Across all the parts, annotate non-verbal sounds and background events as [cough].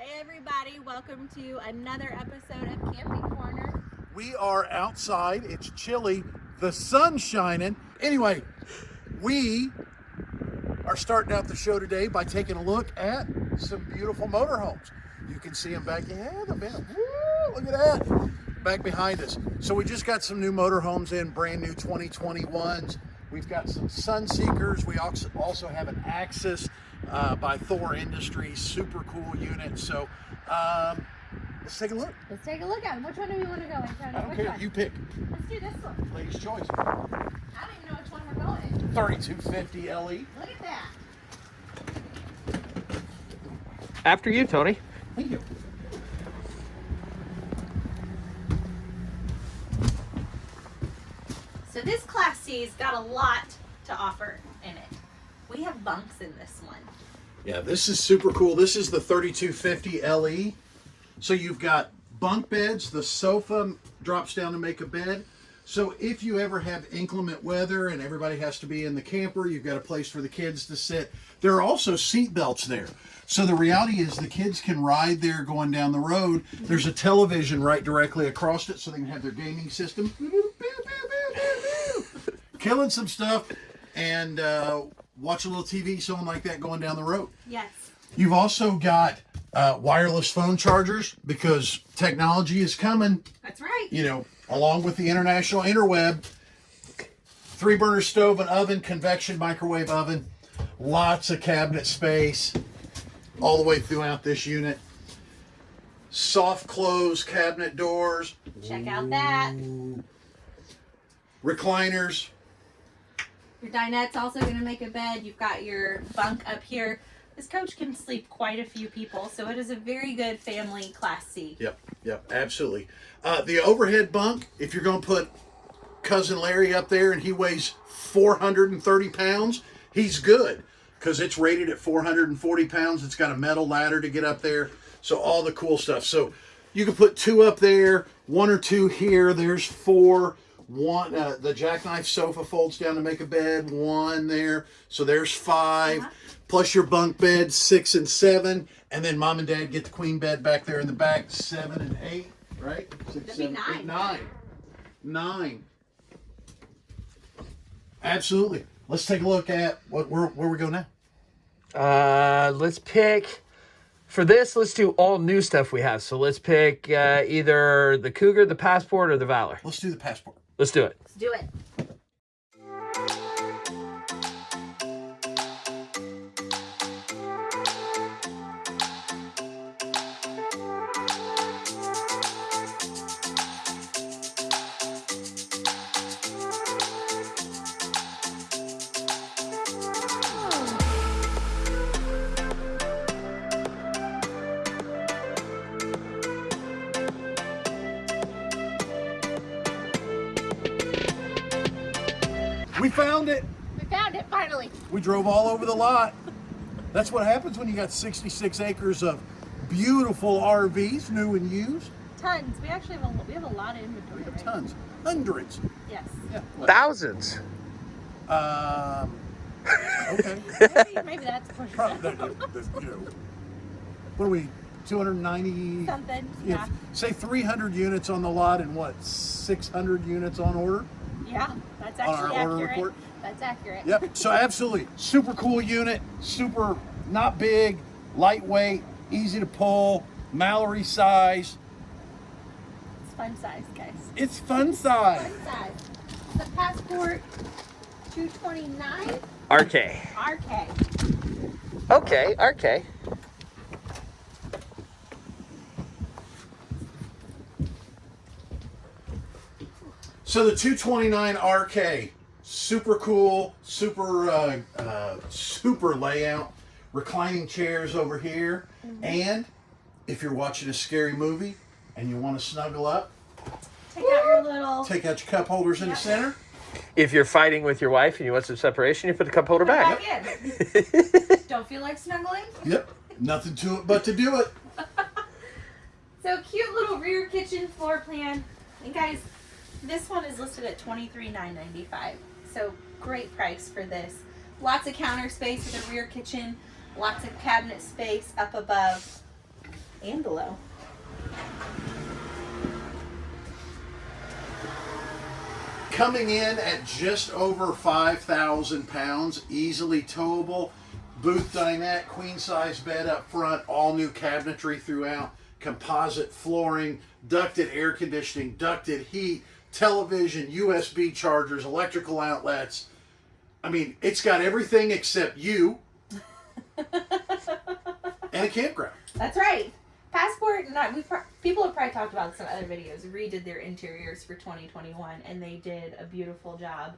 Hey everybody, welcome to another episode of Camping Corner. We are outside. It's chilly. The sun's shining. Anyway, we are starting out the show today by taking a look at some beautiful motorhomes. You can see them back. Yeah, the. Woo, look at that. Back behind us. So we just got some new motorhomes in, brand new 2021s. We've got some Sunseekers. We also also have an Axis uh, by Thor Industries. Super cool unit. So um, let's take a look. Let's take a look at them. Which one do we want to go in, Tony? I don't Which care. one? You pick. Let's do this one. Ladies' choice. I don't even know which one we're going 3250 LE. Look at that. After you, Tony. Thank you. So this Class C's got a lot to offer in it. We have bunks in this one. Yeah, this is super cool. This is the 3250 LE. So you've got bunk beds. The sofa drops down to make a bed. So if you ever have inclement weather and everybody has to be in the camper, you've got a place for the kids to sit. There are also seat belts there. So the reality is the kids can ride there going down the road. There's a television right directly across it so they can have their gaming system. Killing some stuff and uh, watch a little TV, something like that going down the road. Yes. You've also got uh, wireless phone chargers because technology is coming, That's right. you know, along with the international interweb. Three burner stove and oven, convection microwave oven, lots of cabinet space all the way throughout this unit. Soft close cabinet doors, Check out that. recliners. Your dinette's also going to make a bed. You've got your bunk up here. This coach can sleep quite a few people, so it is a very good family Class C. Yep, yep, absolutely. Uh, the overhead bunk, if you're going to put cousin Larry up there and he weighs 430 pounds, he's good because it's rated at 440 pounds. It's got a metal ladder to get up there. So all the cool stuff. So you can put two up there, one or two here. There's four. One, uh, the jackknife sofa folds down to make a bed. One there. So there's 5 Uh-huh. Plus your bunk bed, six and seven. And then mom and dad get the queen bed back there in the back, seven and eight, right? Six, That'd be seven, nine. eight, nine. Nine. Absolutely. Let's take a look at what where, where we go now. Uh, let's pick for this. Let's do all new stuff we have. So let's pick uh, either the Cougar, the Passport, or the Valor. Let's do the passport. Let's do it. Let's do it. We drove all over the lot. That's what happens when you got 66 acres of beautiful RVs, new and used. Tons. We actually have a, we have a lot of inventory. We have right? tons, hundreds. Yes. Yeah. Thousands. Um, okay. [laughs] Maybe, maybe that's pushing Probably, it. that- that- you know, what are we? 290. Something. If, Yeah. say 300 units on the lot and what 600 units on order. Yeah. That's On our actually order accurate. report? That's accurate. Yep. So absolutely, super cool unit. Super not big, lightweight, easy to pull, Mallory size. It's fun size, guys. It's fun size. Fun size. The Passport 229 RK. RK. Okay, RK. So the 229 RK, super cool, super uh, uh, super layout, reclining chairs over here, and if you're watching a scary movie and you want to snuggle up, Take out your little. take out your cup holders in the center. If you're fighting with your wife and you want some separation, you put the cup holder back. back in. [laughs] Don't feel like snuggling? Yep, nothing to it but to do it. [laughs] So cute little rear kitchen floor plan. And guys, this one is listed at $23,995. So great price for this. Lots of counter space with a rear kitchen, lots of cabinet space up above. and below. Coming in at just over 5,000 pounds, easily towable. Booth dinette, queen size bed up front, all new cabinetry throughout, composite flooring, ducted air conditioning, ducted heat, television, USB chargers, electrical outlets. I mean, it's got everything except you [laughs] and a campground. That's right. Passport and I, we've people have probably talked about some other videos. Redid their interiors for 2021, and they did a beautiful job.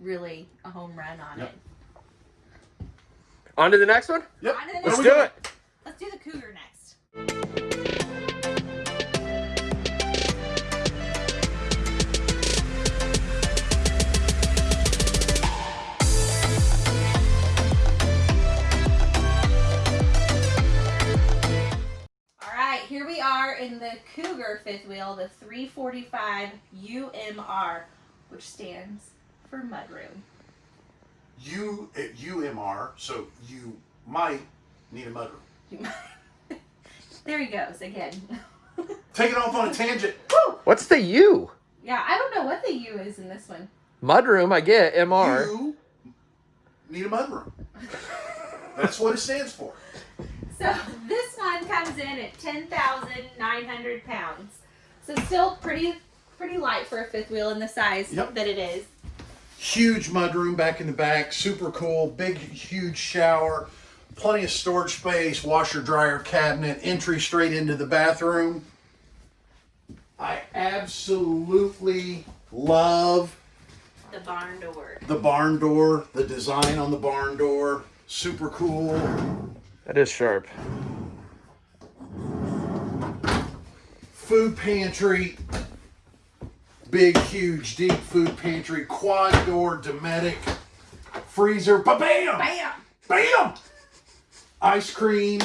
Really, a home run on Yep. it. On to the next one. Yep. On to the Where Let's we do it. Let's do the cougar next. Here we are in the Cougar fifth wheel, the 345 UMR, which stands for mudroom. You at eh, UMR, so you might need a mudroom. [laughs] there he goes again. [laughs] Take it off on a tangent. Woo! What's the U? Yeah, I don't know what the U is in this one. Mudroom, I get. MR. You need a mudroom. That's what it stands for. [laughs] So this one comes in at ten thousand nine hundred pounds. So still pretty pretty light for a fifth wheel in the size Yep. that it is. Huge mudroom back in the back, super cool. Big, huge shower, plenty of storage space, washer, dryer, cabinet, entry straight into the bathroom. I absolutely love The barn door. the barn door, the design on the barn door, super cool. That is sharp. Food pantry, big, huge, deep food pantry, quad door, Dometic, freezer, ba bam! Bam! Bam! Ice cream,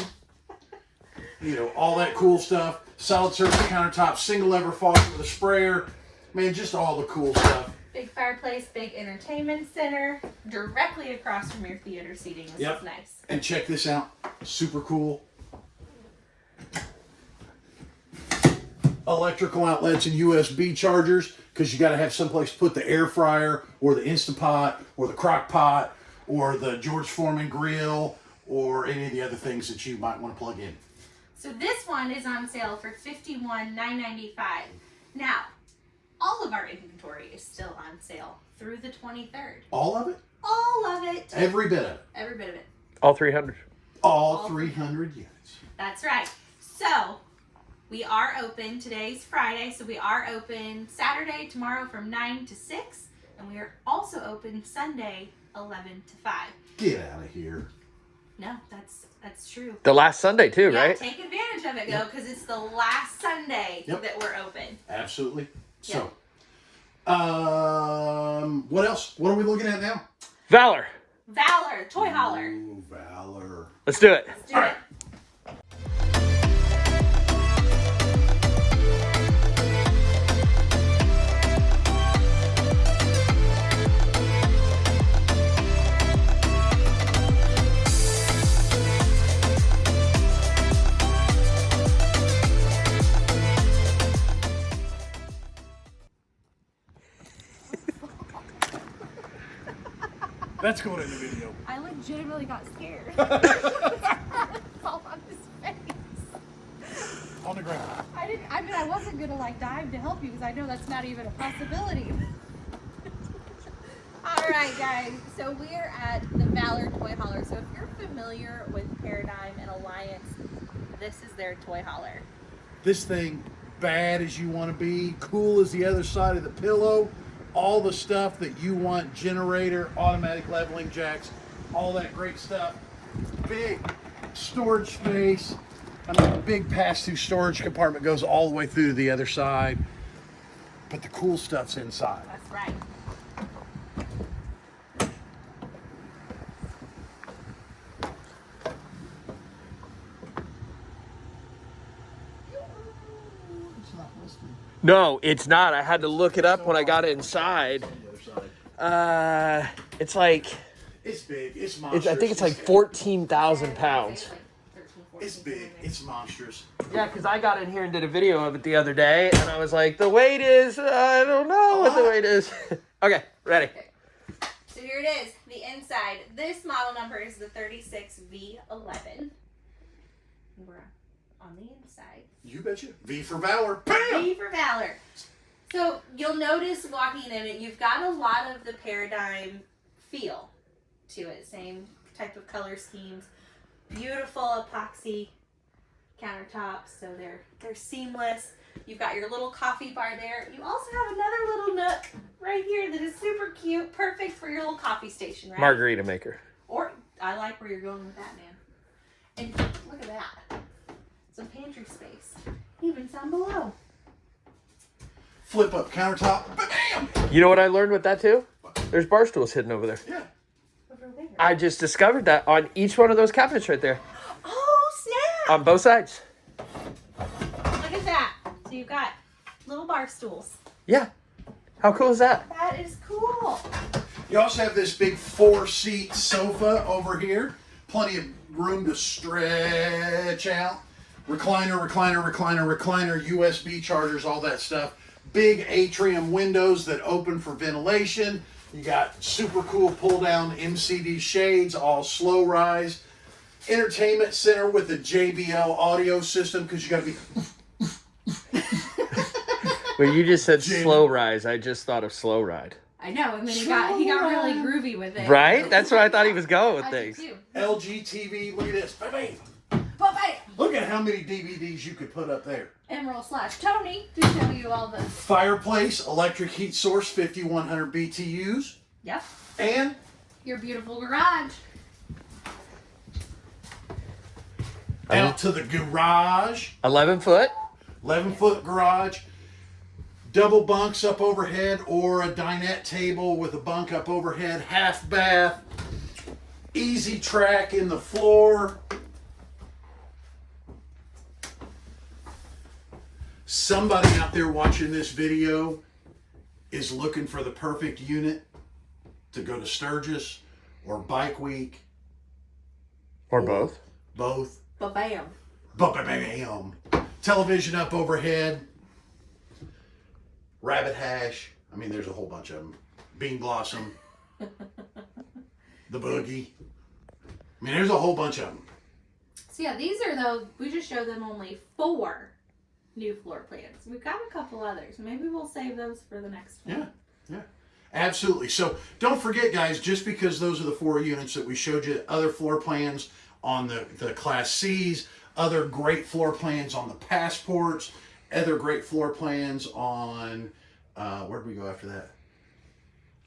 you know, all that cool stuff. Solid surface countertop, single lever faucet with a sprayer. Man, just all the cool stuff. Big fireplace, big entertainment center, directly across from your theater seating. This Yep. is nice. And check this out. Super cool. Electrical outlets and USB chargers because you got to have someplace to put the air fryer or the Instapot or the crock pot or the George Foreman grill or any of the other things that you might want to plug in. So this one is on sale for fifty-one nine ninety-five. Now, all of our inventory is still on sale through the twenty-third. All of it? All of it. Every bit of it. Every bit of it. All 300. All All 300 units. That's right. So we are open. Today's Friday, so we are open Saturday, tomorrow from 9 to 6. And we are also open Sunday, 11 to 5. Get out of here. No, that's that's true. The last Sunday, too, Yeah, right? take advantage of it, go, because it's the last Sunday Yep. that we're open. Absolutely. So, um, what else? What are we looking at now? Valor. Valor, Toy Hauler. Ooh, Valor. Let's do it. Let's do it. That's going in the video. I legitimately got scared. Fall on his face. On the ground. I didn't. I mean, I wasn't gonna like dive to help you because I know that's not even a possibility. [laughs] All right, guys. So we're at the Valor Toy Hauler. So if you're familiar with Paradigm and Alliance, this is their toy hauler. This thing, bad as you want to be, cool as the other side of the pillow, all the stuff that you want generator, automatic leveling jacks, all that great stuff. Big storage space. Mean, big pass through storage compartment goes all the way through to the other side. But the cool stuff's inside. That's right. No, it's not. I had to look it up when I got it inside. Uh, it's like, It's big. It's it's, monstrous. I think it's like 14,000 pounds. It's big. It's monstrous. Yeah, because I got in here and did a video of it the other day, and I was like, the weight is, I don't know what the weight is. [laughs] okay, ready. So here it is, the inside. This model number is the 36V11. We're on the inside. You betcha. V for Valor. Bam! V for Valor. So you'll notice walking in it, you've got a lot of the paradigm feel to it. Same type of color schemes. Beautiful epoxy countertops, so they're they're seamless. You've got your little coffee bar there. You also have another little nook right here that is super cute, perfect for your little coffee station, right? Margarita maker. Or I like where you're going with that, man. And look at that. Some pantry space. Even some below. Flip up countertop. Bam! You know what I learned with that too? There's bar stools hidden over there. Yeah. Over there. I just discovered that on each one of those cabinets right there, Oh snap! on both sides. Look at that. So you've got little bar stools. Yeah. How cool is that? That is cool. You also have this big four seat sofa over here. Plenty of room to stretch out. Recliner, recliner, recliner, recliner, USB chargers, all that stuff. Big atrium windows that open for ventilation. You got super cool pull down MCD shades, all slow rise. Entertainment center with a JBL audio system because you got to be [laughs] When you just said Jim. slow rise, I just thought of slow ride. I know, and then he got he got really groovy with it. Right? That's where I thought he was going with I did things. too. LG TV. Look at this. Bam, bam. But! Look at how many DVDs you could put up there. Emerald slash Tony to show you all the Fireplace, electric heat source, 5100 BTUs, Yep. and Your beautiful garage. out to the garage, 11 foot. 11 foot garage, double bunks up overhead, or a dinette table with a bunk up overhead, half bath, easy track in the floor. Somebody out there watching this video is looking for the perfect unit to go to Sturgis or Bike Week, Or both. both. But bam. Ba-ba-bam. Television up overhead. Rabbit hash. I mean, there's a whole bunch of them. Bean blossom. the boogie. I mean, there's a whole bunch of them. So yeah, these are though we just showed them only four new floor plans. We've got a couple others. Maybe we'll save those for the next one. Yeah, yeah. Absolutely. So don't forget, guys, just because those are the four units that we showed you, other floor plans on the, the Class Cs, other great floor plans on the passports, other great floor plans on, uh, where did we go after that?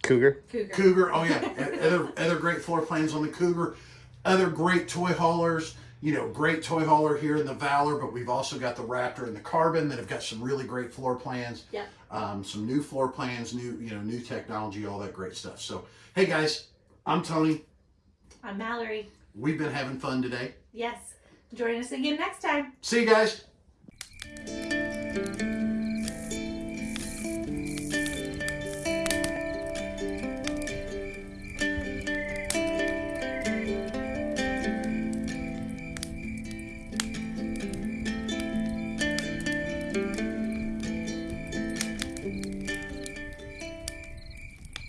Cougar. Cougar. Cougar. Oh yeah, [laughs] other other great floor plans on the Cougar. Other great toy haulers. You know, great toy hauler here in the Valor, but we've also got the Raptor and the Carbon that have got some really great floor plans. Yep. Um, some new floor plans, new you know, new technology, all that great stuff. So, hey guys, I'm Tony. I'm Mallory. We've been having fun today. Yes. Join us again next time. See you guys.